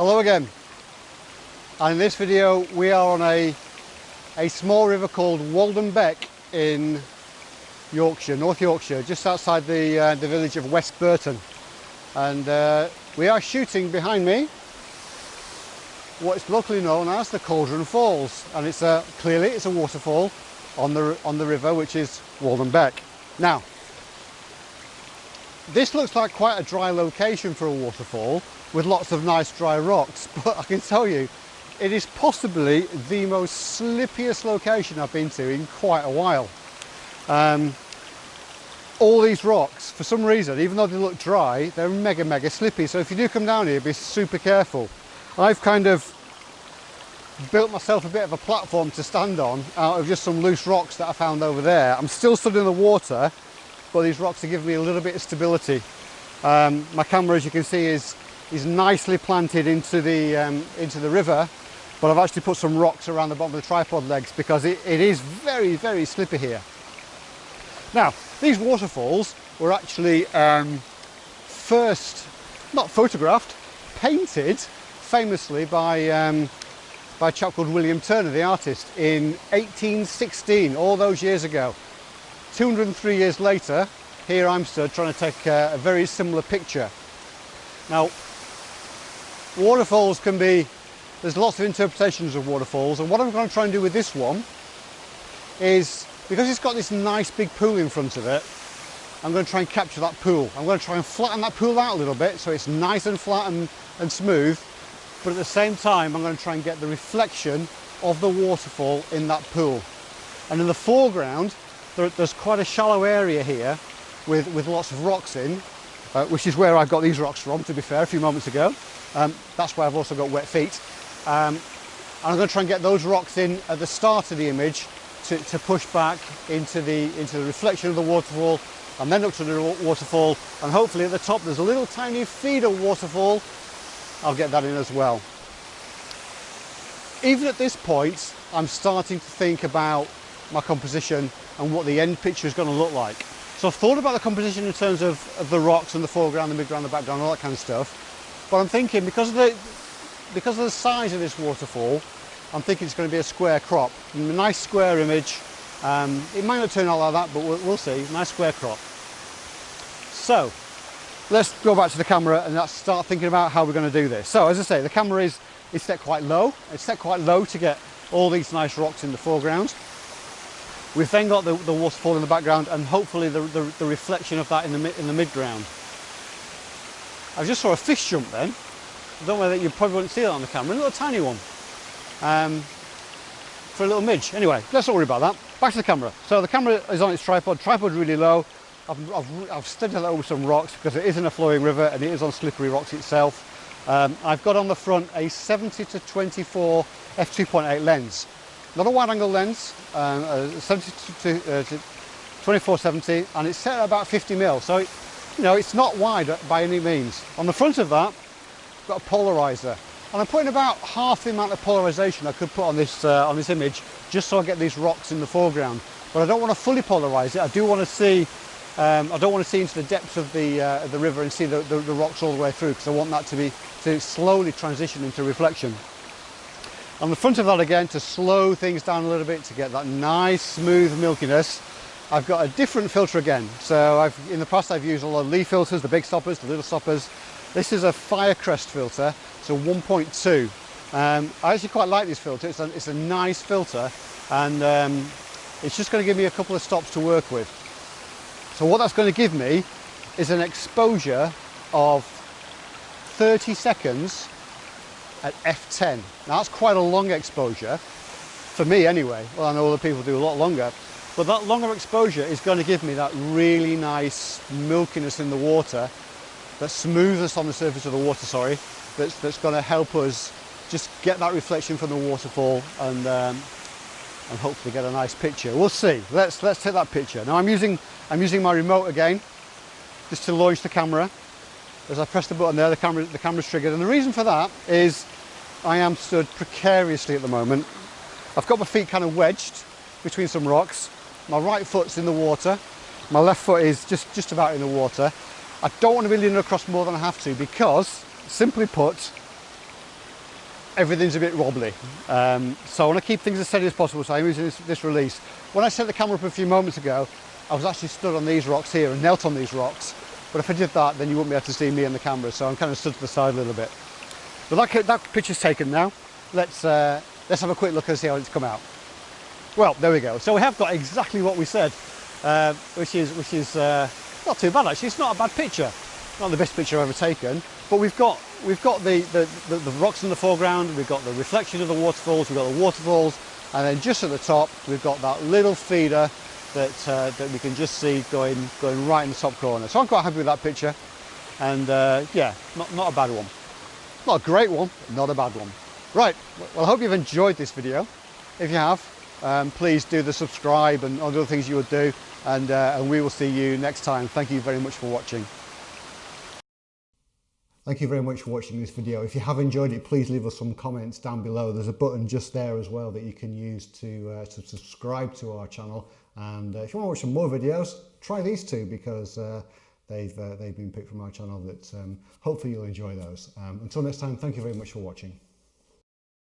Hello again. And in this video we are on a, a small river called Walden Beck in Yorkshire, North Yorkshire, just outside the, uh, the village of West Burton. And uh, we are shooting behind me what is locally known as the Cauldron Falls. And it's a, clearly it's a waterfall on the, on the river which is Walden Beck. Now, this looks like quite a dry location for a waterfall with lots of nice dry rocks, but I can tell you, it is possibly the most slippiest location I've been to in quite a while. Um, all these rocks, for some reason, even though they look dry, they're mega, mega slippy. So if you do come down here, be super careful. I've kind of built myself a bit of a platform to stand on out of just some loose rocks that I found over there. I'm still stood in the water, but these rocks are giving me a little bit of stability. Um, my camera, as you can see, is is nicely planted into the um, into the river, but I've actually put some rocks around the bottom of the tripod legs because it, it is very, very slippy here. Now, these waterfalls were actually um, first, not photographed, painted famously by um, by a chap called William Turner, the artist, in 1816, all those years ago. 203 years later, here I'm stood trying to take a, a very similar picture. Now, waterfalls can be, there's lots of interpretations of waterfalls, and what I'm going to try and do with this one is, because it's got this nice big pool in front of it, I'm going to try and capture that pool. I'm going to try and flatten that pool out a little bit so it's nice and flat and, and smooth, but at the same time I'm going to try and get the reflection of the waterfall in that pool. And in the foreground, there, there's quite a shallow area here with, with lots of rocks in, uh, which is where I got these rocks from, to be fair, a few moments ago. Um, that's why I've also got wet feet. Um, and I'm going to try and get those rocks in at the start of the image to, to push back into the, into the reflection of the waterfall and then up to the waterfall and hopefully at the top there's a little tiny feeder waterfall I'll get that in as well. Even at this point, I'm starting to think about my composition and what the end picture is going to look like. So I've thought about the composition in terms of, of the rocks and the foreground, the midground, the background, all that kind of stuff. But I'm thinking because of the because of the size of this waterfall, I'm thinking it's going to be a square crop. A nice square image. Um, it might not turn out like that, but we'll, we'll see. Nice square crop. So let's go back to the camera and let's start thinking about how we're going to do this. So as I say, the camera is, is set quite low. It's set quite low to get all these nice rocks in the foreground. We've then got the, the waterfall in the background and hopefully the, the, the reflection of that in the, in the midground. I just saw a fish jump then. I don't know whether you probably wouldn't see that on the camera, a little tiny one. Um, for a little midge. Anyway, let's not worry about that. Back to the camera. So the camera is on its tripod, tripod really low. I've, I've, I've studied that over some rocks because it is in a flowing river and it is on slippery rocks itself. Um, I've got on the front a 70 to 24 f2.8 lens. Not a wide angle lens, um, uh, 70 to, uh, to 2470 and it's set at about 50 mil. So, it, you know, it's not wide by any means. On the front of that, I've got a polarizer. And I'm putting about half the amount of polarization I could put on this, uh, on this image just so I get these rocks in the foreground. But I don't want to fully polarize it. I do want to see um, I don't want to see into the depths of the, uh, the river and see the, the, the, rocks all the way through because I want that to be to slowly transition into reflection. On the front of that again, to slow things down a little bit to get that nice smooth milkiness, I've got a different filter again. So I've, in the past I've used a lot of Lee filters, the big stoppers, the little stoppers. This is a Firecrest filter, so 1.2. Um, I actually quite like this filter, it's a, it's a nice filter and um, it's just going to give me a couple of stops to work with. So what that's going to give me is an exposure of 30 seconds at f10. Now that's quite a long exposure, for me anyway. Well, I know other people do a lot longer, but that longer exposure is going to give me that really nice milkiness in the water, that smoothness on the surface of the water, sorry, that's, that's going to help us just get that reflection from the waterfall and um, and hopefully get a nice picture. We'll see. Let's let's take that picture. Now I'm using I'm using my remote again just to launch the camera. As I press the button there, the camera the camera's triggered. And the reason for that is I am stood precariously at the moment. I've got my feet kind of wedged between some rocks. My right foot's in the water. My left foot is just, just about in the water. I don't want to be leaning across more than I have to because, simply put, everything's a bit wobbly. Um, so I want to keep things as steady as possible, so I'm using this, this release. When I set the camera up a few moments ago, I was actually stood on these rocks here and knelt on these rocks. But if I did that, then you wouldn't be able to see me and the camera, so I'm kind of stood to the side a little bit. But that, that picture's taken now. Let's, uh, let's have a quick look and see how it's come out. Well, there we go. So we have got exactly what we said, uh, which is, which is uh, not too bad actually. It's not a bad picture. Not the best picture I've ever taken, but we've got, we've got the, the, the, the rocks in the foreground, we've got the reflection of the waterfalls, we've got the waterfalls, and then just at the top, we've got that little feeder that, uh, that we can just see going, going right in the top corner. So I'm quite happy with that picture. And uh, yeah, not, not a bad one. Not a great one, not a bad one. Right, well I hope you've enjoyed this video. If you have, um, please do the subscribe and all other things you would do. And, uh, and we will see you next time. Thank you very much for watching. Thank you very much for watching this video. If you have enjoyed it, please leave us some comments down below. There's a button just there as well that you can use to, uh, to subscribe to our channel. And uh, if you want to watch some more videos, try these two because uh, they've, uh, they've been picked from our channel that um, hopefully you'll enjoy those. Um, until next time, thank you very much for watching.